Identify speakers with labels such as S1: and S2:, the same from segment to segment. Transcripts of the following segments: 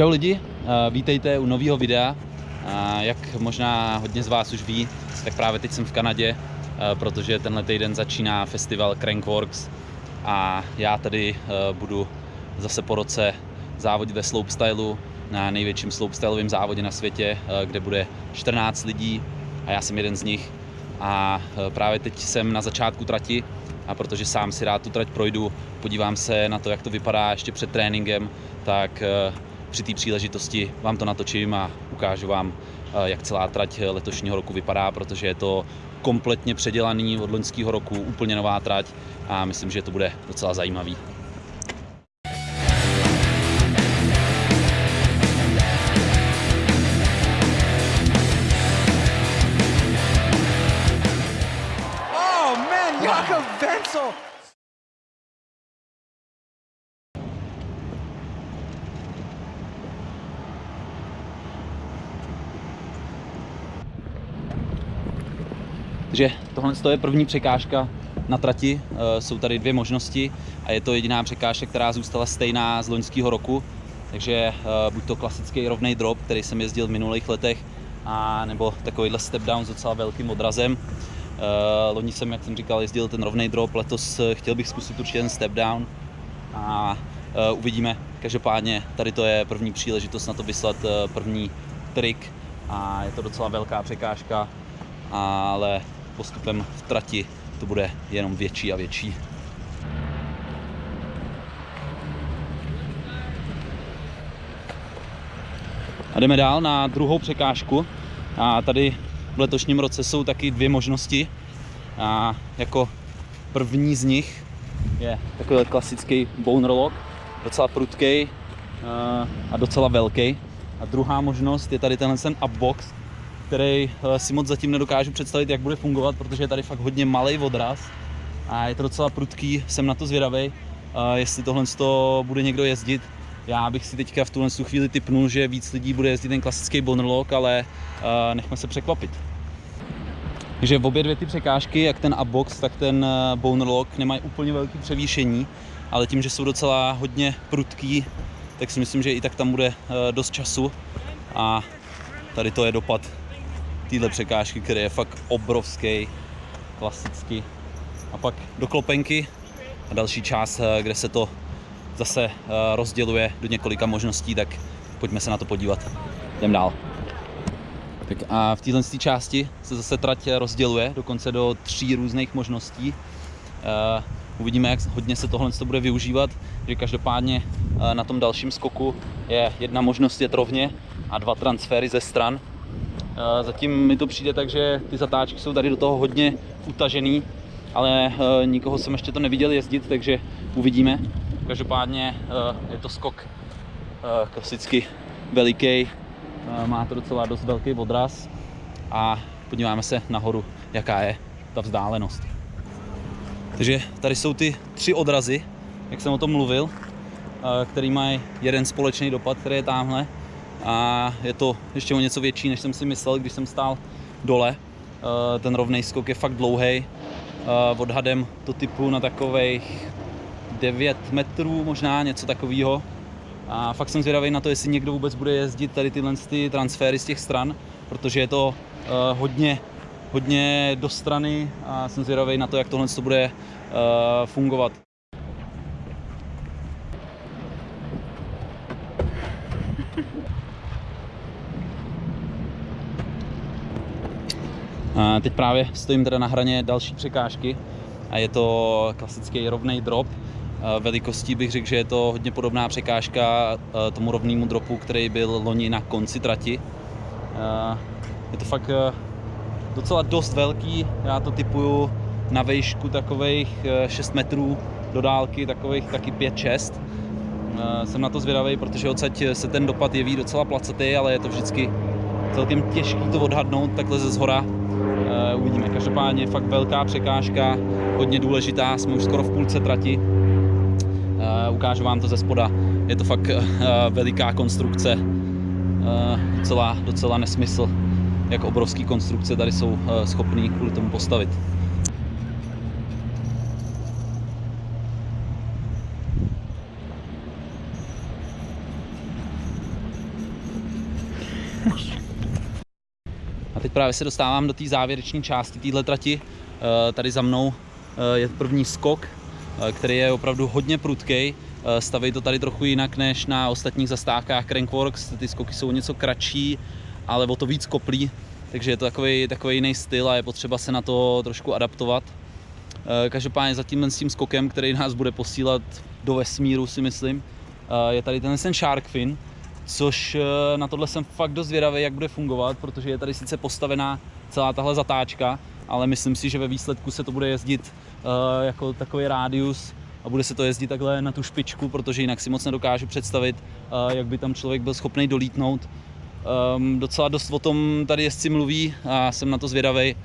S1: Čau lidi, eh, vítejte u nového videa. Eh, Jak možná hodně z vás už ví, tak právě teď jsem v Kanadě, eh, protože tenhle týden začíná festival Crankworks a já tady budu zase po roce závodit ve slopestylu na největším slopestyleovém závodě na světě, kde bude 14 lidí a já jsem jeden z nich. A právě teď jsem na začátku trati a protože sám si rád tu trať projdu, podívám se na to, jak to vypadá ještě před tréninkem, tak při té příležitosti vám to natočím a ukážu vám, eh, jak celá trať letošního roku vypadá, protože je to kompletně předělaný od loňského roku, úplně nová trať a myslím, že to bude docela zajímavý. Takže tohle je první překážka na trati. Eh, Jsou tady dvě možnosti a je to jediná překážka, která zůstala stejná z loňského roku. Takže eh, buď to klasický rovný drop, který jsem jezdil v minulých letech, a nebo takovýhle step down s docela velkým odrazem. Eh, Loni jsem, jak jsem říkal, jezdil ten rovný drop, letos chtěl bych zkusit určitě ten step down a uvidíme. Každopádně tady to je první příležitost na to vyslat první trik a je to docela velká překážka, ale postupem v trati to bude jenom větší a větší. A jdeme dál na druhou překážku. A tady v letošním roce jsou taky dvě možnosti. A jako první z nich je takový klasický bone lock, docela prudký a docela velký. A druhá možnost je tady tenhle ten upbox, který eh, si moc zatím nedokážu představit, jak bude fungovat, protože je tady fakt hodně malý odraz a je to docela prudký, jsem na to zvědavý, jestli tohle to bude někdo jezdit. Já bych si teďka v tuhle chvíli typnul, že víc lidí bude jezdit ten klasický bonerlock, ale eh, nechme se překvapit. Takže v obě dvě ty překážky, jak ten upbox, tak ten eh, bonerlock, nemají úplně velké převýšení, ale tím, že jsou docela hodně prudký, tak si myslím, že i tak tam bude dost času a tady to je dopad téhle překážky, který je fakt obrovský, klasicky. A pak do klopenky a další část, eh, kde se to zase eh, rozděluje do několika možností, tak pojďme se na to podívat. Jdem dál. Tak a v téhle části se zase trať rozděluje dokonce do tří různých možností. Uvidíme, jak hodně se tohle bude využívat, že každopádně na tom dalším skoku je jedna možnost jet rovně a dva transfery ze stran, Zatím mi to přijde tak, že ty zatáčky jsou tady do toho hodně utažený, ale eh, nikoho jsem ještě to neviděl jezdit, takže uvidíme. Každopádně eh, je to skok eh, klasicky veliký, má to docela dost velký odraz a podíváme se nahoru, jaká je ta vzdálenost. Takže tady jsou ty tři odrazy, jak jsem o tom mluvil, který mají jeden společný dopad, který je tamhle a je to ještě o něco větší, než jsem si myslel, když jsem stál dole. Eh, ten rovný skok je fakt dlouhý. Eh, odhadem to typu na takových 9 metrů, možná něco takového. A fakt jsem zvědavý na to, jestli někdo vůbec bude jezdit tady tyhle ty transfery z těch stran, protože je to eh, hodně, hodně do strany a jsem zvědavý na to, jak tohle to bude fungovat. Teď právě stojím teda na hraně další překážky a je to klasický rovný drop. Velikostí bych řekl, že je to hodně podobná překážka tomu rovnému dropu, který byl loni na konci trati. Je to fakt docela dost velký, já to typuju na výšku takových 6 metrů do dálky, takových taky 5-6. Jsem na to zvědavý, protože odsaď se ten dopad jeví docela placatý, ale je to vždycky celkem těžký to odhadnout takhle ze zhora. Uvidíme. Každopádně fakt velká překážka, hodně důležitá, jsme už skoro v půlce trati. Eh, ukážu vám to ze spoda. Je to fakt eh, veliká konstrukce, docela, docela nesmysl, jak obrovský konstrukce tady jsou schopný kvůli tomu postavit. teď právě se dostávám do té závěrečné části téhle trati. Eh, Tady za mnou eh, je první skok, eh, který je opravdu hodně prudký. Staví to tady trochu jinak než na ostatních zastávkách Crankworks. Ty skoky jsou něco kratší, ale o to víc koplí, takže je to takový, takový jiný styl a je potřeba se na to trošku adaptovat. Každopádně za tímhle s tím skokem, který nás bude posílat do vesmíru, si myslím, je tady ten ten shark fin, což eh, na tohle jsem fakt dost zvědavý, jak bude fungovat, protože je tady sice postavená celá tahle zatáčka, ale myslím si, že ve výsledku se to bude jezdit eh, jako takový rádius a bude se to jezdit takhle na tu špičku, protože jinak si moc nedokážu představit, eh, jak by tam člověk byl schopný dolítnout. Um, docela dost o tom tady jezdci mluví a jsem na to zvědavý,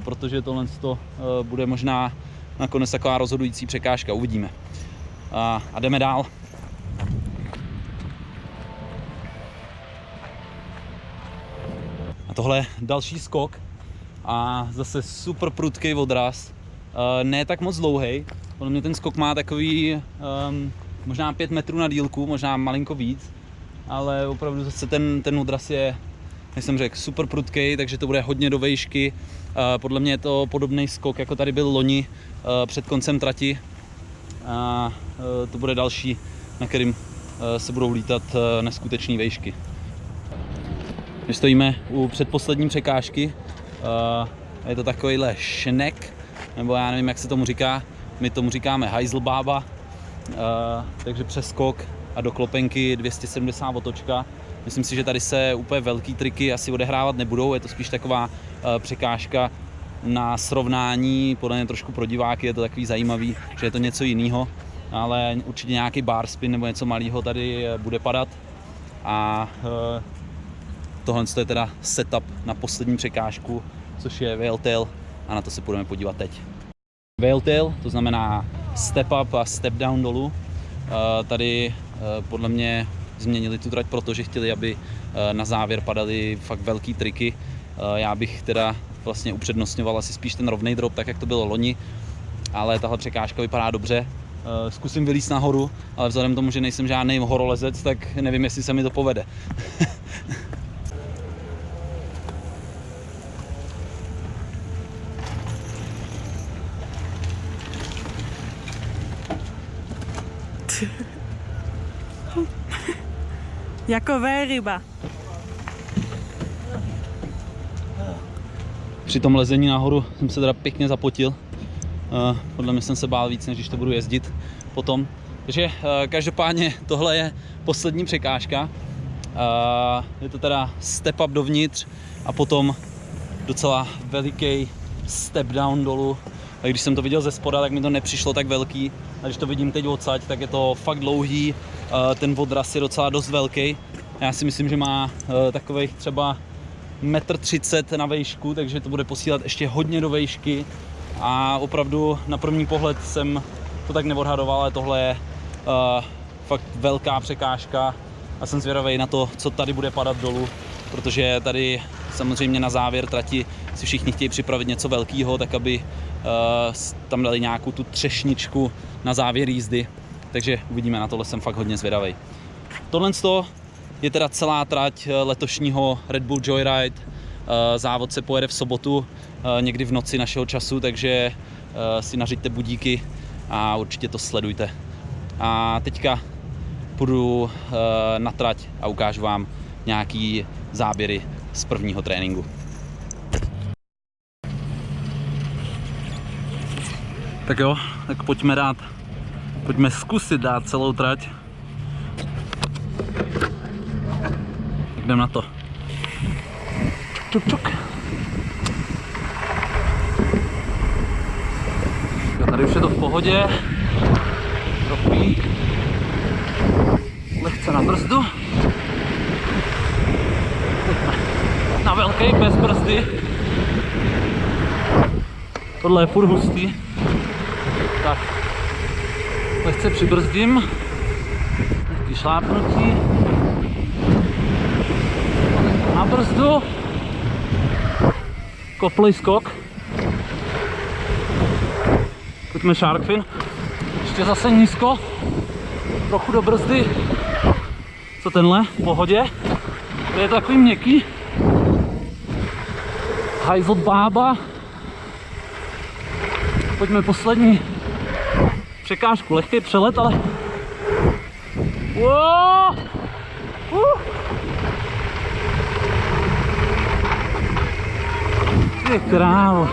S1: protože tohle to, bude možná nakonec taková rozhodující překážka, uvidíme. A jdeme dál. A tohle je další skok a zase super prudký odraz. Uh, ne tak moc dlouhý, podle mě ten skok má takový um, možná 5 metrů na dílku, možná malinko víc, ale opravdu zase ten, ten odraz je, jak jsem řekl, super prudký, takže to bude hodně do vejšky. Eh, Podle mě je to podobný skok, jako tady byl loni eh, před koncem trati. A eh, to bude další, na kterým eh, se budou lítat eh, neskutečné vejšky. My stojíme u předposlední překážky. eh, Je to takovýhle šnek, nebo já nevím, jak se tomu říká. My tomu říkáme Heiselbaba. Eh, takže přeskok a do klopenky 270 otočka. Myslím si, že tady se úplně velký triky asi odehrávat nebudou, je to spíš taková eh, překážka na srovnání, podle mě trošku pro diváky je to takový zajímavý, že je to něco jiného, ale určitě nějaký bar spin nebo něco malého tady bude padat a tohle je teda setup na poslední překážku, což je Whaletail a na to se budeme podívat teď. Whaletail, to znamená step up a step down dolů. Eh, Tady eh, podle mě změnili tu trať, protože chtěli, aby eh, na závěr padaly fakt velký triky. Já bych teda vlastně upřednostňoval asi spíš ten rovný drop, tak jak to bylo loni, ale tahle překážka vypadá dobře. Zkusím vylízt nahoru, ale vzhledem k tomu, že nejsem žádný horolezec, tak nevím, jestli se mi to povede.
S2: Jako ryba.
S1: Při tom lezení nahoru jsem se teda pěkně zapotil. Eh, Podle mě jsem se bál víc, než když to budu jezdit potom. Takže eh, každopádně tohle je poslední překážka. Eh, Je to teda step up dovnitř a potom docela veliký step down dolů. A když jsem to viděl ze spoda, tak mi to nepřišlo tak velký. A když to vidím teď odsaď, tak je to fakt dlouhý. Eh, Ten odraz je docela dost velký. Já si myslím, že má eh, takových třeba metr 30 na vejšku, takže to bude posílat ještě hodně do vejšky. A opravdu na první pohled jsem to tak neodhadoval, ale tohle je uh, fakt velká překážka. A jsem zvědavý na to, co tady bude padat dolů, protože tady samozřejmě na závěr trati si všichni chtějí připravit něco velkého, tak aby uh, tam dali nějakou tu třešničku na závěr jízdy, takže uvidíme, na tohle jsem fakt hodně zvědavý. Tohle je teda celá trať eh, letošního Red Bull Joyride. Eh, Závod se pojede v sobotu, eh, někdy v noci našeho času, takže si nařiďte budíky a určitě to sledujte. A teďka půjdu na trať a ukážu vám nějaký záběry z prvního tréninku. Tak jo, tak pojďme dát, pojďme zkusit dát celou trať. Jdem na to. Čuk, čuk. Jo, tady už je to v pohodě. Trochu lehce na brzdu. Na velký bez brzdy. Tohle je furt hustý. Lehce přibrzdím. Lehký šlápnutí. Na brzdu, koplej skok, pojďme shark fin, ještě zase nízko, trochu do brzdy, co tenhle, v pohodě, to je takový měkký, hajzl bába. Pojďme poslední překážku, lehký přelet, ale... Wow! Uh! Ty krávo.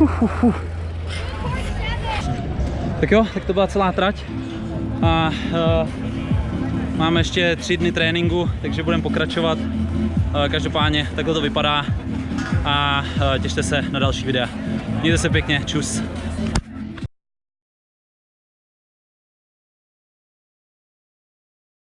S1: Uf, uf, uf. Tak jo, tak to byla celá trať. A uh, máme ještě tři dny tréninku, takže budeme pokračovat. Uh, každopádně takhle to vypadá. A uh, těšte se na další videa. Mějte se pěkně, čus.